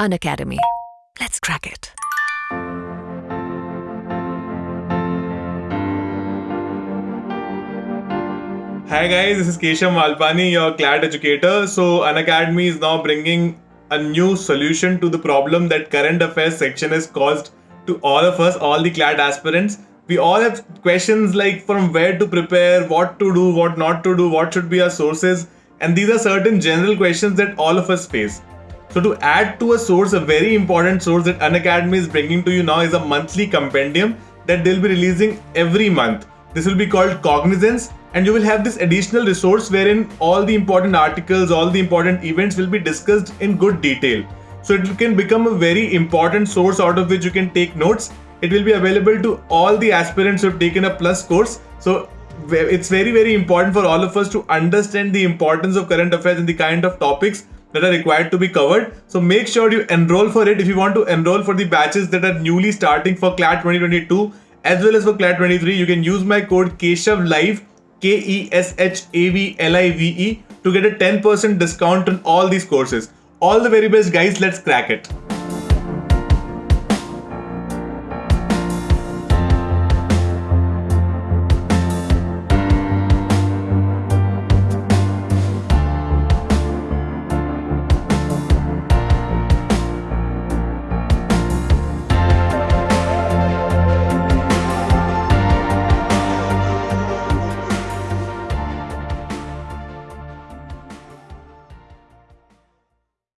Unacademy. Let's crack it. Hi guys, this is Keshav Malpani, your CLAT educator. So, Unacademy is now bringing a new solution to the problem that current affairs section has caused to all of us, all the CLAT aspirants. We all have questions like from where to prepare, what to do, what not to do, what should be our sources, and these are certain general questions that all of us face. So to add to a source, a very important source that Unacademy is bringing to you now is a monthly compendium that they'll be releasing every month. This will be called Cognizance and you will have this additional resource wherein all the important articles, all the important events will be discussed in good detail. So it can become a very important source out of which you can take notes. It will be available to all the aspirants who have taken a plus course. So it's very, very important for all of us to understand the importance of current affairs and the kind of topics that are required to be covered. So make sure you enroll for it. If you want to enroll for the batches that are newly starting for CLAT 2022 as well as for CLAT 23, you can use my code KESHAV LIVE K E S H A V L I V E to get a 10% discount on all these courses. All the very best, guys. Let's crack it.